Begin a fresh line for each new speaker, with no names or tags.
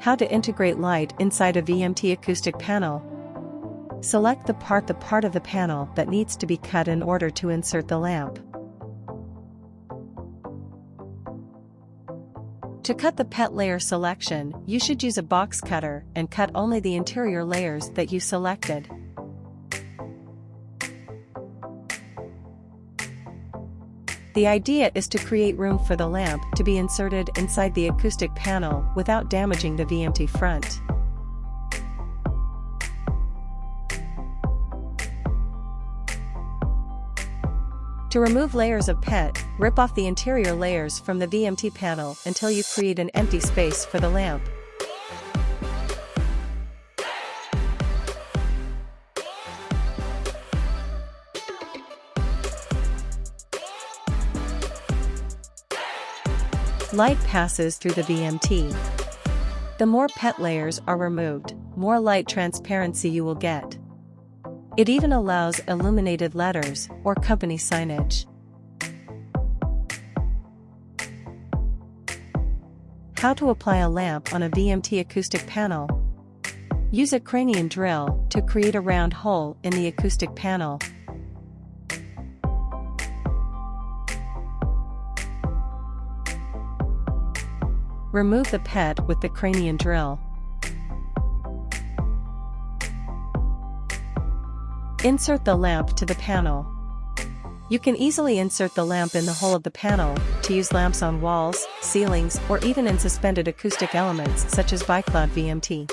How to integrate light inside a VMT acoustic panel. Select the part the part of the panel that needs to be cut in order to insert the lamp. To cut the PET layer selection, you should use a box cutter and cut only the interior layers that you selected. The idea is to create room for the lamp to be inserted inside the acoustic panel without damaging the VMT front. To remove layers of PET, rip off the interior layers from the VMT panel until you create an empty space for the lamp. Light passes through the VMT. The more PET layers are removed, more light transparency you will get. It even allows illuminated letters or company signage. How to apply a lamp on a VMT acoustic panel. Use a cranium drill to create a round hole in the acoustic panel. Remove the PET with the cranium drill. Insert the lamp to the panel. You can easily insert the lamp in the hole of the panel, to use lamps on walls, ceilings, or even in suspended acoustic elements such as BiCloud VMT.